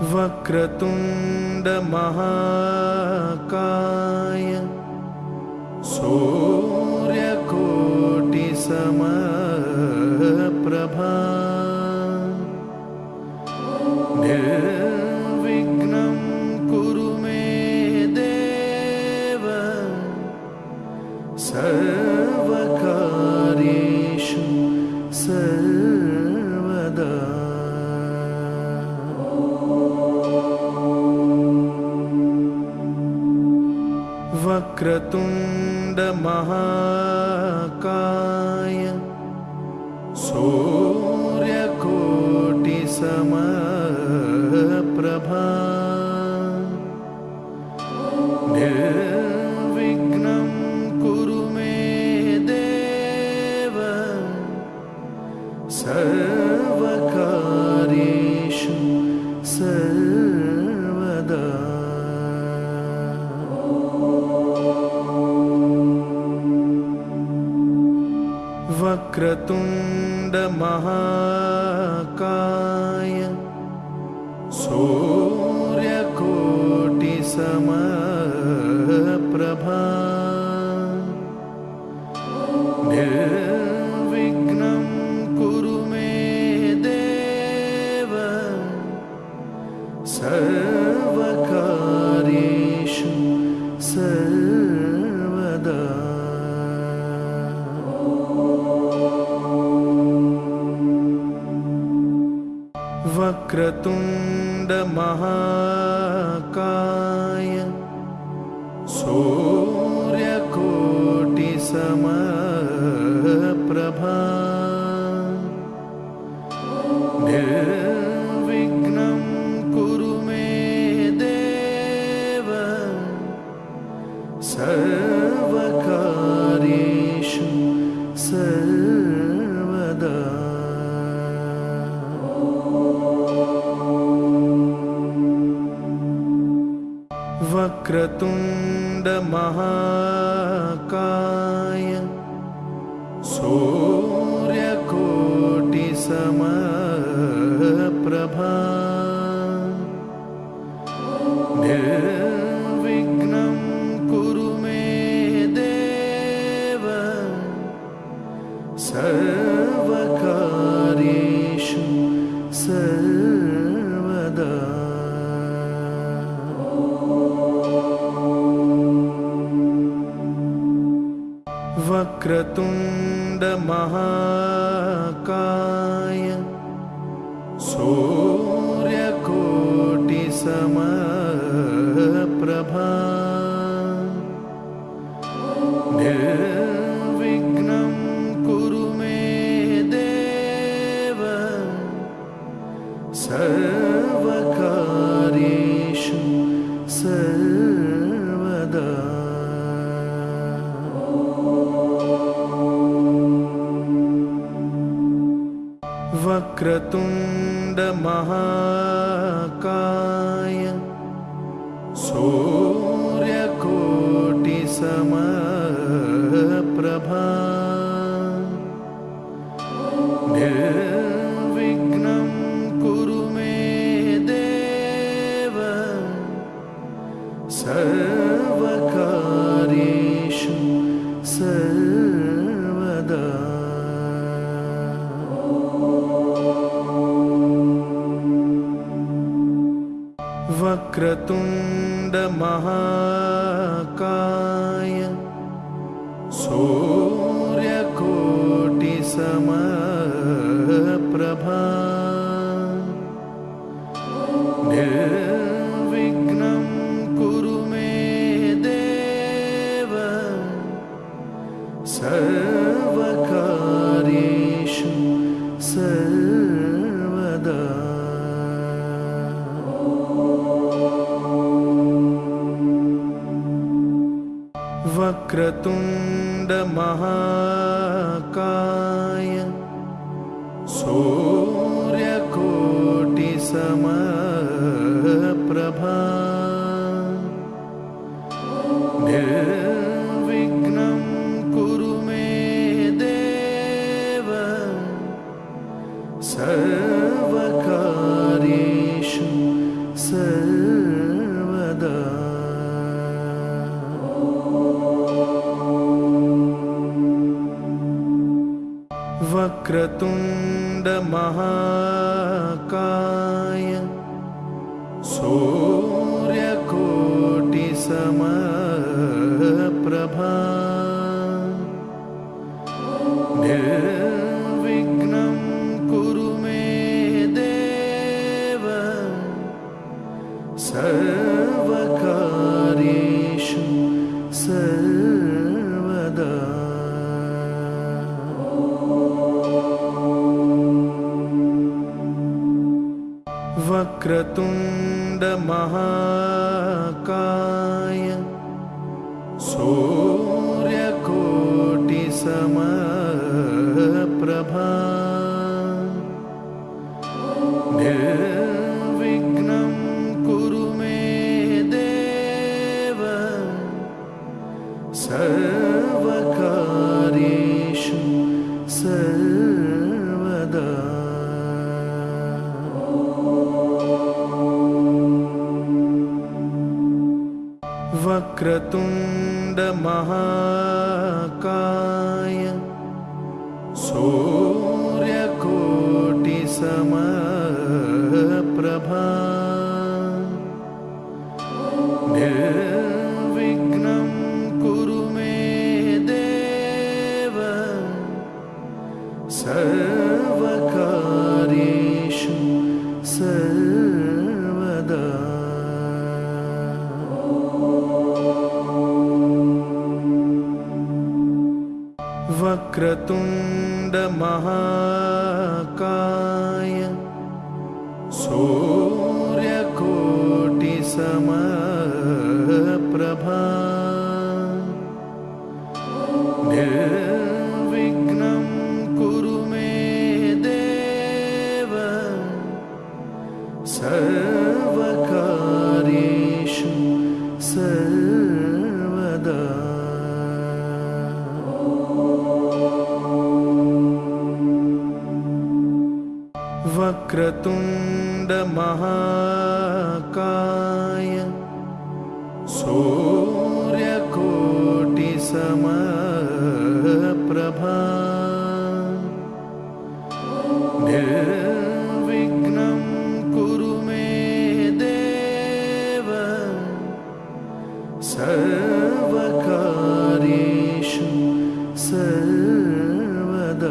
वक्रतुण्डमहाकाय Yeah. सर्वकारेषु सर्वदा। वक्रतुण्डमहा क्रतुन्दमहाकाय सो महाकाय सूर्यकोटिसम प्रभा वक्रतुण्डमहाकाय। सो वक्रतुण्डमहाकाय सूर्यकोटिसमप्रभा तुण्ड महाकाय सूर्यकोटिसम you. वकारेषु सर्वद।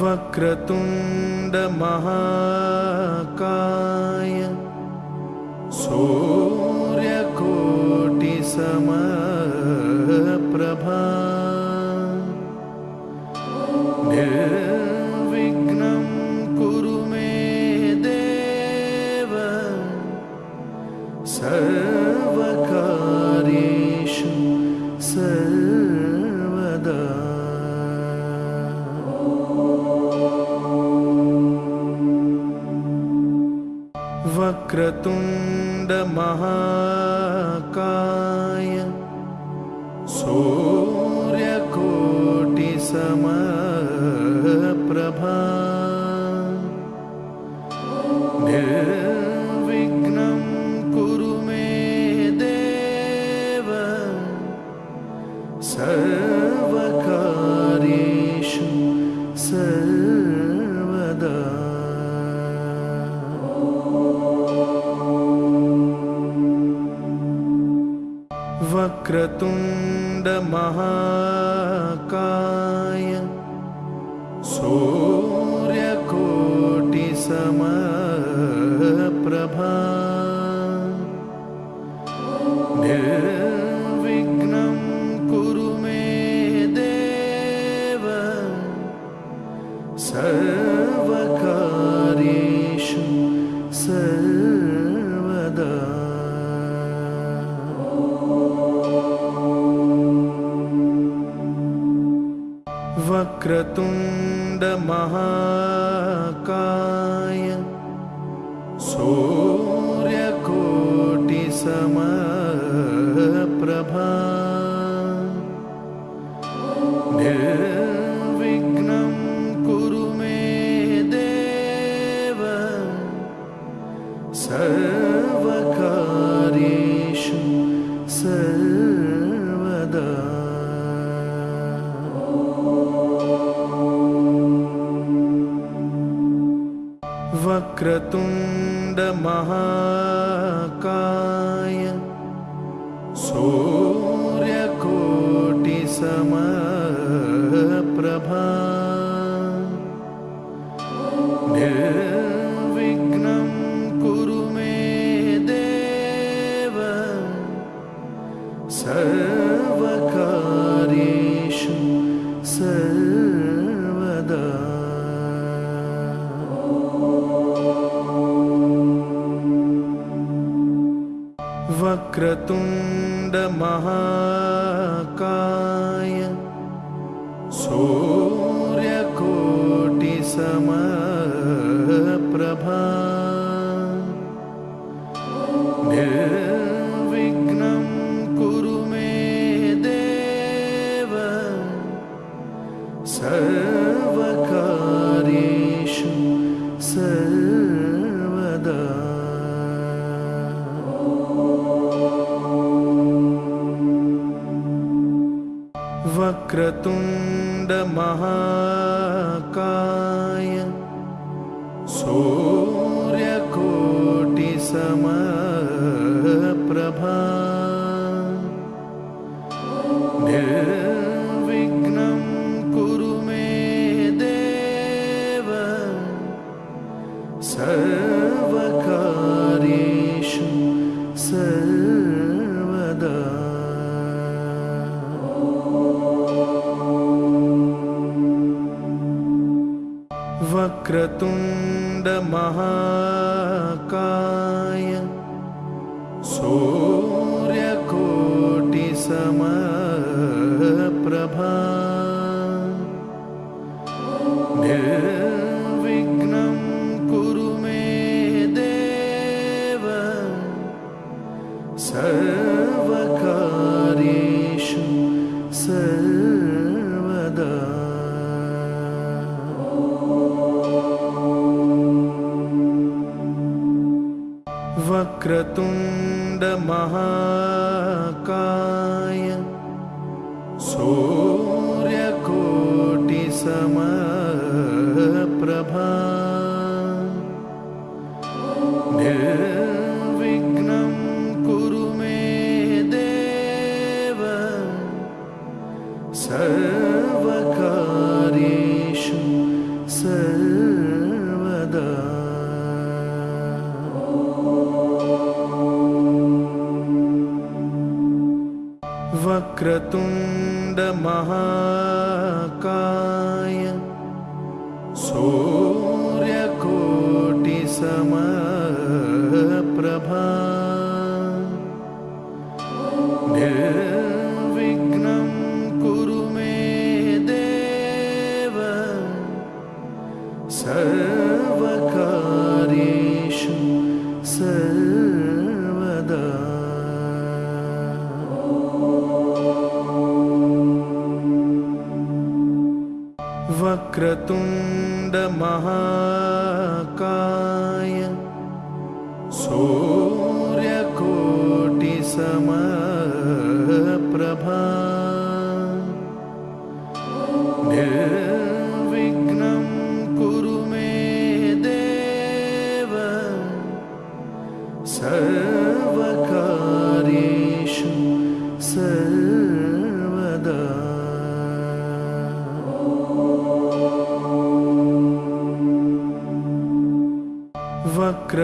वक्रतुण्डमः वक्रतुण्डमहाकाय सूर्यकोटिसम वक्रतुण्डमहाकाय सूर्यकोटिसमप्रभा वक्रतुण्डमहाकाय सूर्यकोटिसमप्रभा वक्रतुण्डमहाकाय सूर्यकोटिसमप्रभा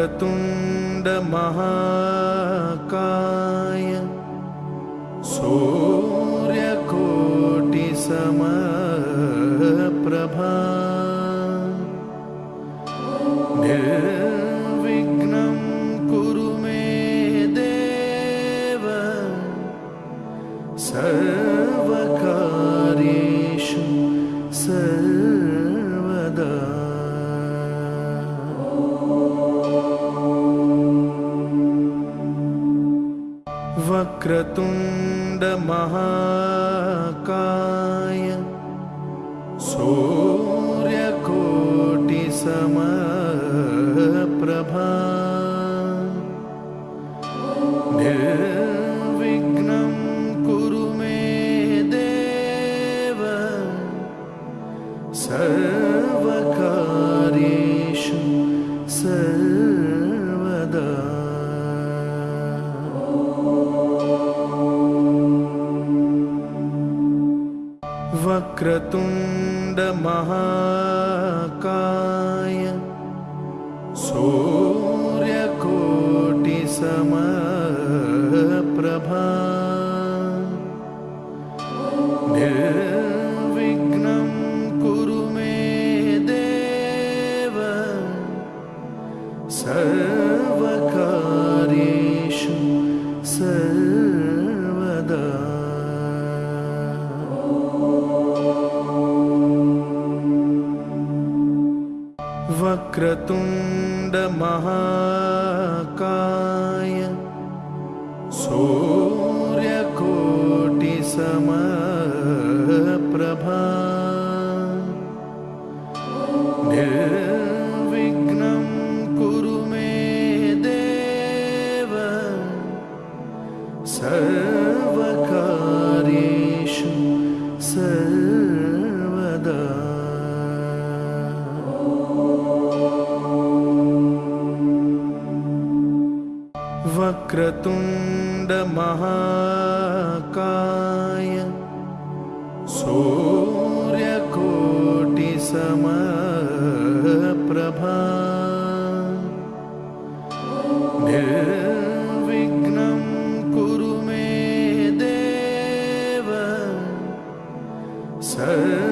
वक्रतुण्डमहाकाय वक्रतुण्डमहाकाय सूर्यकोटिसमप्रभा वक्रतुण्डमहाकाय Yeah. सर्वकार्येषु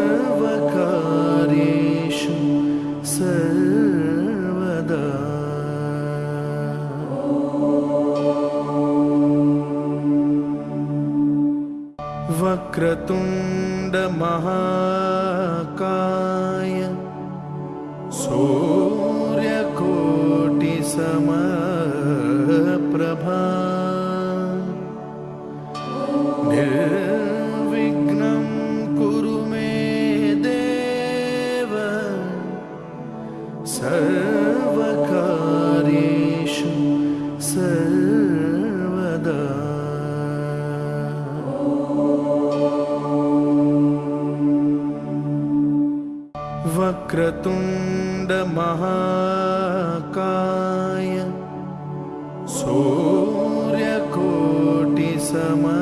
वक्रतुण्डमहाकाय सूर्यकोटिसमप्रभा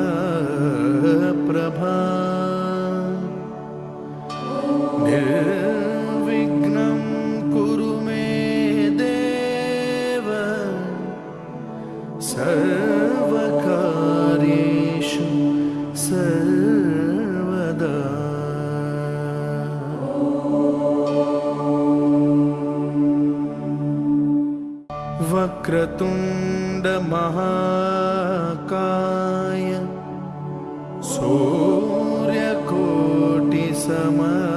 वक्रतुण्डमहाकाय सूर्यकोटिसमप्रभा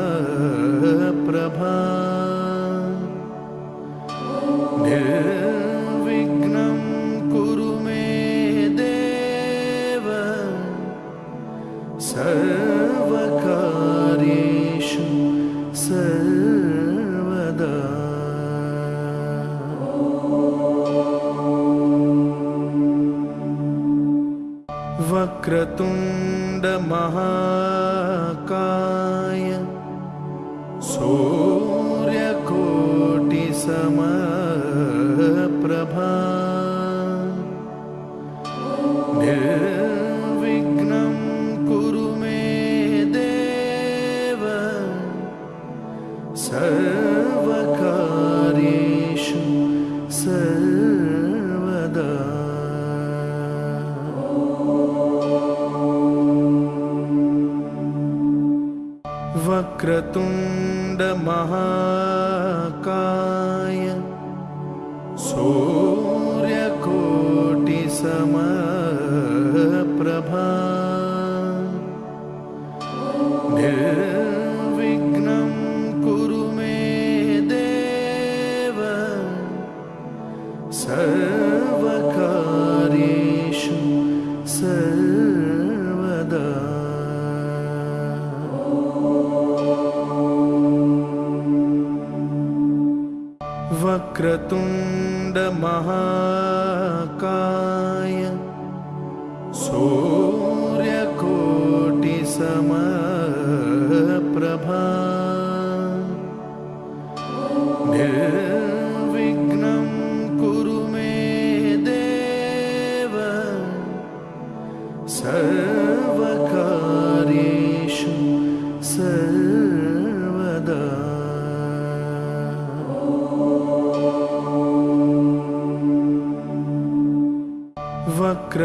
सूर्यकोटिसमप्रभा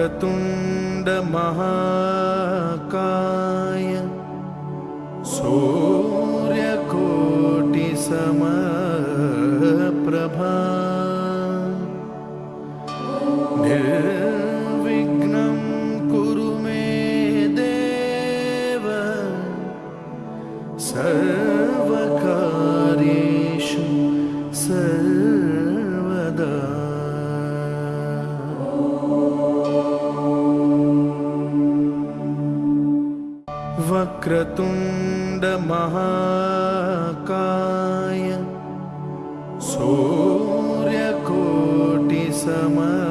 वक्रतुण्डमहाकाय वक्रतुण्डमहाकाय सूर्यकोटिसमप्रभा